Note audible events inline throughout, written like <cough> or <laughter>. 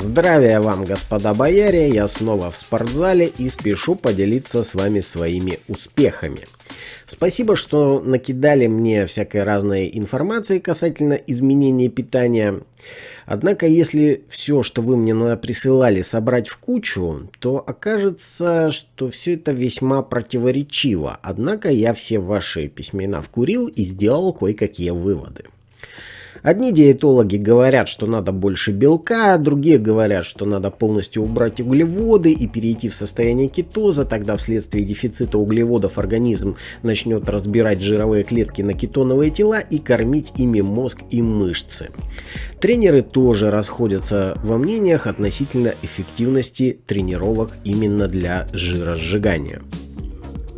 Здравия вам, господа бояре, я снова в спортзале и спешу поделиться с вами своими успехами. Спасибо, что накидали мне всякой разной информации касательно изменения питания. Однако, если все, что вы мне присылали, собрать в кучу, то окажется, что все это весьма противоречиво. Однако я все ваши письмена вкурил и сделал кое-какие выводы. Одни диетологи говорят, что надо больше белка, другие говорят, что надо полностью убрать углеводы и перейти в состояние кетоза, тогда вследствие дефицита углеводов организм начнет разбирать жировые клетки на кетоновые тела и кормить ими мозг и мышцы. Тренеры тоже расходятся во мнениях относительно эффективности тренировок именно для жиросжигания.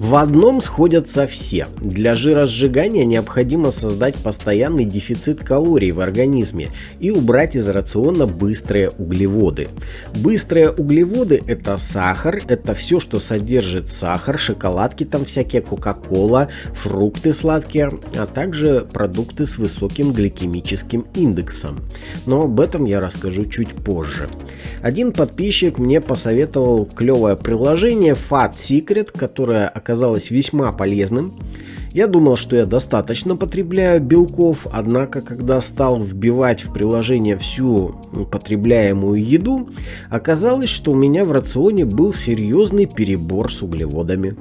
В одном сходятся все. Для жиросжигания необходимо создать постоянный дефицит калорий в организме и убрать из рациона быстрые углеводы. Быстрые углеводы это сахар, это все, что содержит сахар, шоколадки там всякие, кока-кола, фрукты сладкие, а также продукты с высоким гликемическим индексом. Но об этом я расскажу чуть позже. Один подписчик мне посоветовал клевое приложение Fat Secret, которое оказалось весьма полезным. Я думал, что я достаточно потребляю белков, однако когда стал вбивать в приложение всю потребляемую еду, оказалось, что у меня в рационе был серьезный перебор с углеводами.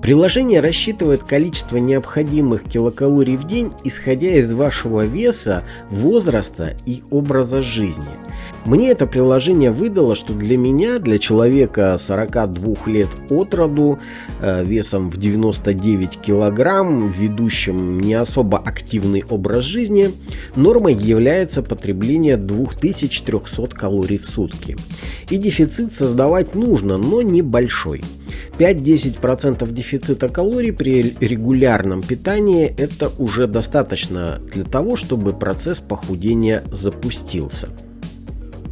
Приложение рассчитывает количество необходимых килокалорий в день, исходя из вашего веса, возраста и образа жизни – мне это приложение выдало, что для меня, для человека 42 лет от роду, э, весом в 99 килограмм, ведущим не особо активный образ жизни, нормой является потребление 2300 калорий в сутки. И дефицит создавать нужно, но небольшой. 5-10% дефицита калорий при регулярном питании это уже достаточно для того, чтобы процесс похудения запустился.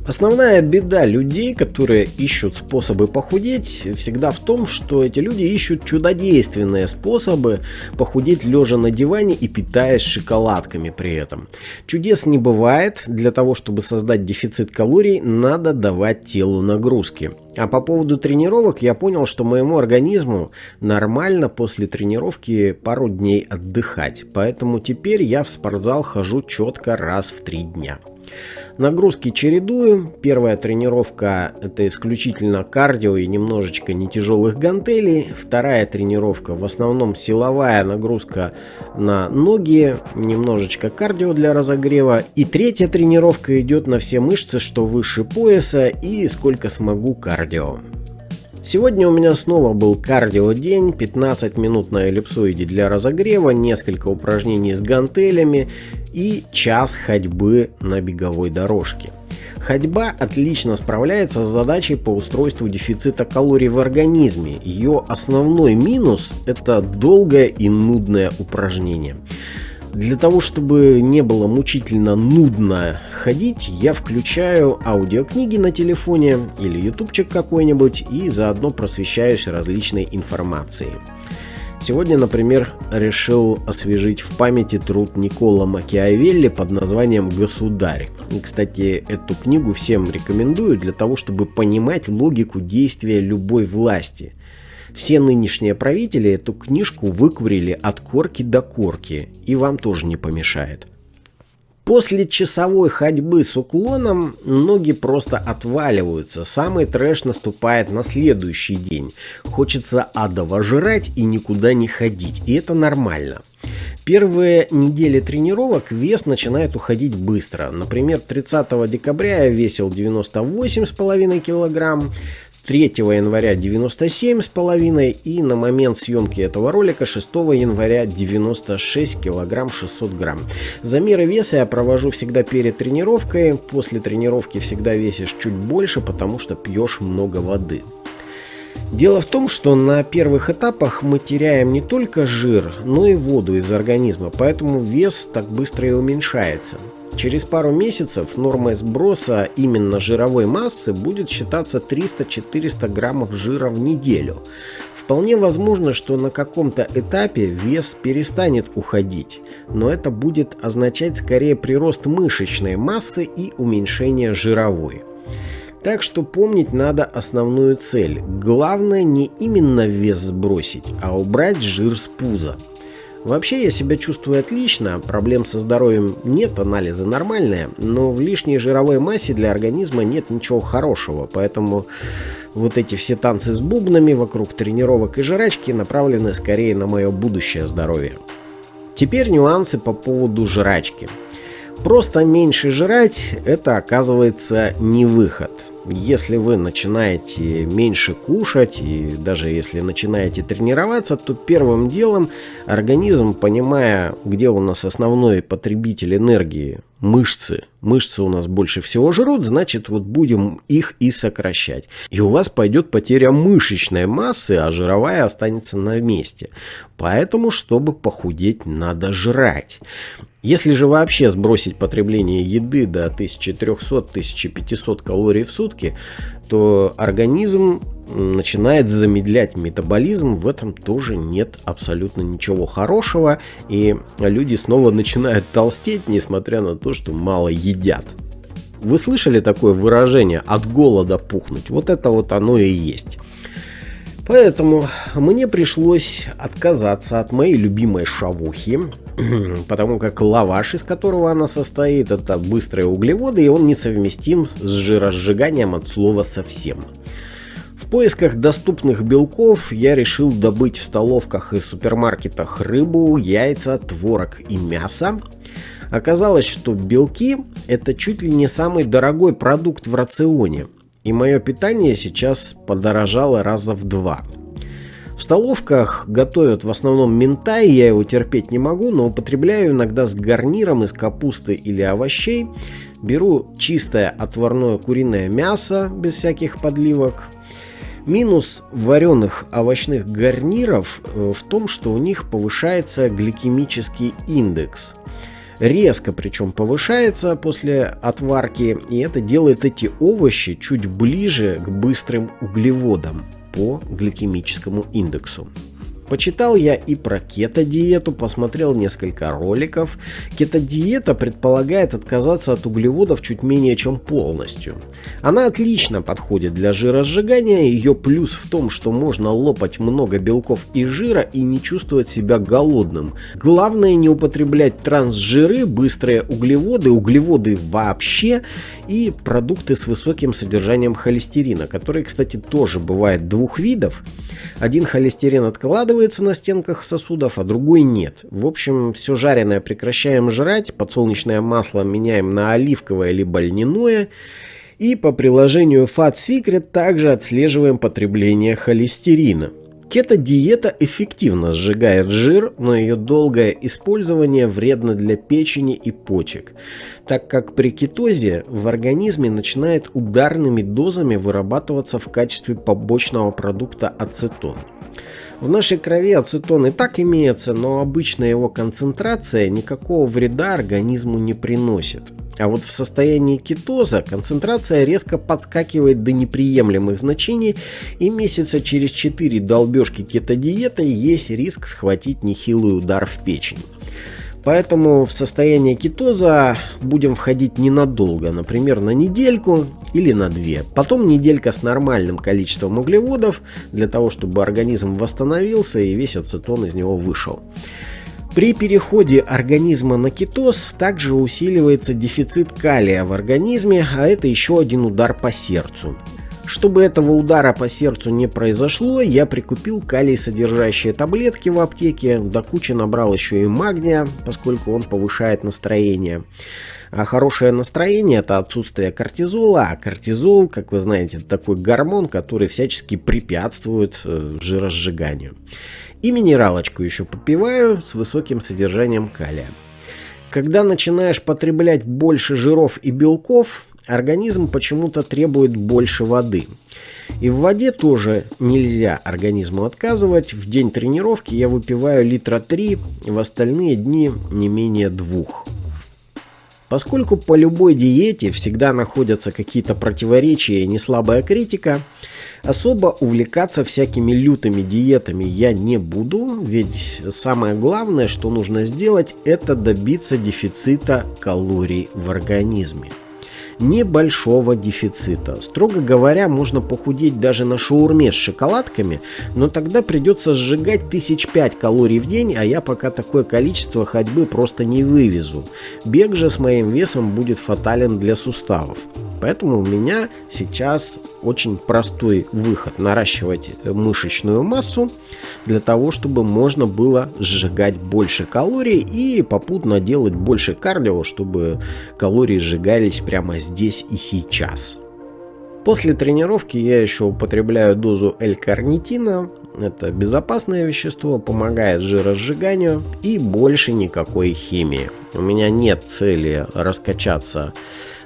Основная беда людей, которые ищут способы похудеть, всегда в том, что эти люди ищут чудодейственные способы похудеть лежа на диване и питаясь шоколадками при этом. Чудес не бывает, для того чтобы создать дефицит калорий надо давать телу нагрузки. А по поводу тренировок я понял, что моему организму нормально после тренировки пару дней отдыхать. Поэтому теперь я в спортзал хожу четко раз в три дня. Нагрузки чередую. Первая тренировка это исключительно кардио и немножечко не тяжелых гантелей. Вторая тренировка в основном силовая нагрузка на ноги, немножечко кардио для разогрева. И третья тренировка идет на все мышцы, что выше пояса и сколько смогу кардио. Сегодня у меня снова был кардио день, 15 минут на эллипсоиде для разогрева, несколько упражнений с гантелями и час ходьбы на беговой дорожке. Ходьба отлично справляется с задачей по устройству дефицита калорий в организме. Ее основной минус это долгое и нудное упражнение. Для того, чтобы не было мучительно нудно ходить, я включаю аудиокниги на телефоне или ютубчик какой-нибудь и заодно просвещаюсь различной информацией. Сегодня, например, решил освежить в памяти труд Никола Макиавелли под названием «Государь». И, кстати, эту книгу всем рекомендую для того, чтобы понимать логику действия любой власти – все нынешние правители эту книжку выкурили от корки до корки, и вам тоже не помешает. После часовой ходьбы с уклоном ноги просто отваливаются, самый трэш наступает на следующий день. Хочется адово жрать и никуда не ходить, и это нормально. Первые недели тренировок вес начинает уходить быстро. Например, 30 декабря я весил 98,5 килограмм, 3 января 97,5 и на момент съемки этого ролика 6 января 96 килограмм 600 грамм. Замеры веса я провожу всегда перед тренировкой, после тренировки всегда весишь чуть больше, потому что пьешь много воды. Дело в том, что на первых этапах мы теряем не только жир, но и воду из организма, поэтому вес так быстро и уменьшается. Через пару месяцев нормой сброса именно жировой массы будет считаться 300-400 граммов жира в неделю. Вполне возможно, что на каком-то этапе вес перестанет уходить, но это будет означать скорее прирост мышечной массы и уменьшение жировой. Так что помнить надо основную цель. Главное не именно вес сбросить, а убрать жир с пуза. Вообще я себя чувствую отлично, проблем со здоровьем нет, анализы нормальные, но в лишней жировой массе для организма нет ничего хорошего, поэтому вот эти все танцы с бубнами вокруг тренировок и жрачки направлены скорее на мое будущее здоровье. Теперь нюансы по поводу жрачки. Просто меньше жрать – это оказывается не выход – если вы начинаете меньше кушать и даже если начинаете тренироваться, то первым делом организм, понимая, где у нас основной потребитель энергии, мышцы, мышцы у нас больше всего жрут, значит вот будем их и сокращать. И у вас пойдет потеря мышечной массы, а жировая останется на месте. Поэтому, чтобы похудеть, надо жрать. Если же вообще сбросить потребление еды до 1300-1500 калорий в сутки, то организм начинает замедлять метаболизм, в этом тоже нет абсолютно ничего хорошего, и люди снова начинают толстеть, несмотря на то, что мало едят. Вы слышали такое выражение «от голода пухнуть»? Вот это вот оно и есть. Поэтому мне пришлось отказаться от моей любимой шавухи, <clears throat> потому как лаваш, из которого она состоит, это быстрые углеводы, и он несовместим с жиросжиганием от слова совсем. В поисках доступных белков я решил добыть в столовках и супермаркетах рыбу, яйца, творог и мясо. Оказалось, что белки это чуть ли не самый дорогой продукт в рационе. И мое питание сейчас подорожало раза в два. В столовках готовят в основном ментай, я его терпеть не могу, но употребляю иногда с гарниром из капусты или овощей. Беру чистое отварное куриное мясо без всяких подливок. Минус вареных овощных гарниров э, в том, что у них повышается гликемический индекс – резко причем повышается после отварки, и это делает эти овощи чуть ближе к быстрым углеводам по гликемическому индексу. Почитал я и про кето-диету, посмотрел несколько роликов. Кето-диета предполагает отказаться от углеводов чуть менее чем полностью. Она отлично подходит для жиросжигания, ее плюс в том, что можно лопать много белков и жира и не чувствовать себя голодным. Главное не употреблять трансжиры, быстрые углеводы, углеводы вообще и продукты с высоким содержанием холестерина, которые, кстати, тоже бывает двух видов. Один холестерин откладывается на стенках сосудов, а другой нет. В общем, все жареное прекращаем жрать, подсолнечное масло меняем на оливковое либо льняное. И по приложению Fat Secret также отслеживаем потребление холестерина. Кето-диета эффективно сжигает жир, но ее долгое использование вредно для печени и почек, так как при кетозе в организме начинает ударными дозами вырабатываться в качестве побочного продукта ацетон. В нашей крови ацетон и так имеется, но обычная его концентрация никакого вреда организму не приносит. А вот в состоянии кетоза концентрация резко подскакивает до неприемлемых значений и месяца через 4 долбежки кетодиеты есть риск схватить нехилый удар в печень. Поэтому в состояние кетоза будем входить ненадолго, например, на недельку или на две. Потом неделька с нормальным количеством углеводов, для того, чтобы организм восстановился и весь ацетон из него вышел. При переходе организма на кетоз также усиливается дефицит калия в организме, а это еще один удар по сердцу. Чтобы этого удара по сердцу не произошло, я прикупил калий содержащие таблетки в аптеке, до кучи набрал еще и магния, поскольку он повышает настроение. А хорошее настроение это отсутствие кортизола, а кортизол, как вы знаете, такой гормон, который всячески препятствует э, жиросжиганию. И минералочку еще попиваю с высоким содержанием калия. Когда начинаешь потреблять больше жиров и белков, организм почему-то требует больше воды. И в воде тоже нельзя организму отказывать. В день тренировки я выпиваю литра 3, в остальные дни не менее двух. Поскольку по любой диете всегда находятся какие-то противоречия и неслабая критика, особо увлекаться всякими лютыми диетами я не буду, ведь самое главное, что нужно сделать, это добиться дефицита калорий в организме небольшого дефицита. Строго говоря, можно похудеть даже на шаурме с шоколадками, но тогда придется сжигать тысяч пять калорий в день, а я пока такое количество ходьбы просто не вывезу. Бег же с моим весом будет фатален для суставов. Поэтому у меня сейчас очень простой выход. Наращивать мышечную массу для того, чтобы можно было сжигать больше калорий и попутно делать больше кардио, чтобы калории сжигались прямо здесь и сейчас. После тренировки я еще употребляю дозу L-карнитина. Это безопасное вещество, помогает жиросжиганию и больше никакой химии. У меня нет цели раскачаться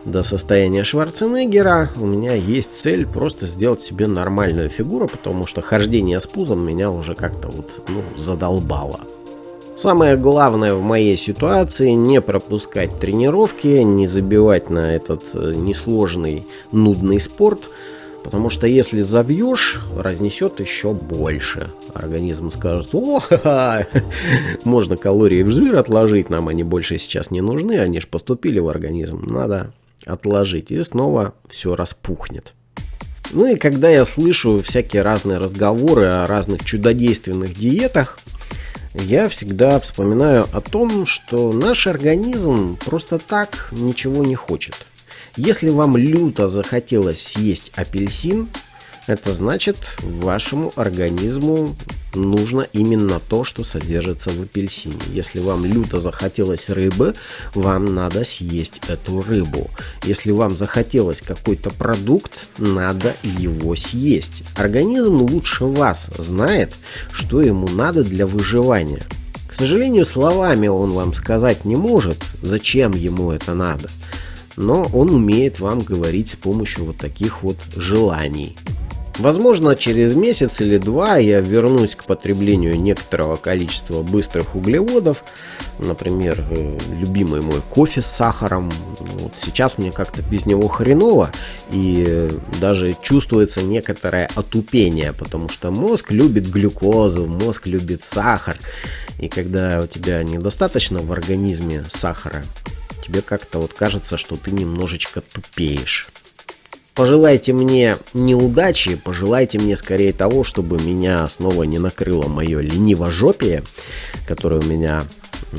до состояния Шварценеггера, у меня есть цель просто сделать себе нормальную фигуру, потому что хождение с пузом меня уже как-то вот ну, задолбало. Самое главное в моей ситуации не пропускать тренировки, не забивать на этот э, несложный, нудный спорт, потому что если забьешь, разнесет еще больше. Организм скажет, о, ха -ха, <laughs> можно калории в жир отложить, нам они больше сейчас не нужны, они же поступили в организм, надо отложить, и снова все распухнет. Ну и когда я слышу всякие разные разговоры о разных чудодейственных диетах, я всегда вспоминаю о том, что наш организм просто так ничего не хочет. Если вам люто захотелось съесть апельсин, это значит вашему организму нужно именно то, что содержится в апельсине. Если вам люто захотелось рыбы, вам надо съесть эту рыбу. Если вам захотелось какой-то продукт, надо его съесть. Организм лучше вас знает, что ему надо для выживания. К сожалению, словами он вам сказать не может, зачем ему это надо. Но он умеет вам говорить с помощью вот таких вот желаний. Возможно, через месяц или два я вернусь к потреблению некоторого количества быстрых углеводов. Например, э, любимый мой кофе с сахаром. Вот сейчас мне как-то без него хреново. И даже чувствуется некоторое отупение, потому что мозг любит глюкозу, мозг любит сахар. И когда у тебя недостаточно в организме сахара, тебе как-то вот кажется, что ты немножечко тупеешь. Пожелайте мне неудачи, пожелайте мне скорее того, чтобы меня снова не накрыло мое ленивожопие, которое у меня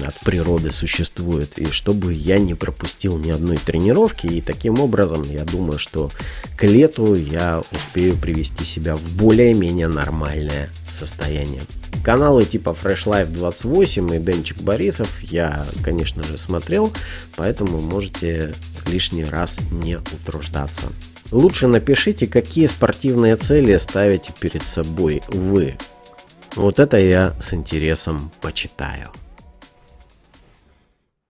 от природы существует, и чтобы я не пропустил ни одной тренировки, и таким образом я думаю, что к лету я успею привести себя в более-менее нормальное состояние. Каналы типа Fresh Life 28 и Денчик Борисов я, конечно же, смотрел, поэтому можете лишний раз не утруждаться. Лучше напишите, какие спортивные цели ставите перед собой вы. Вот это я с интересом почитаю.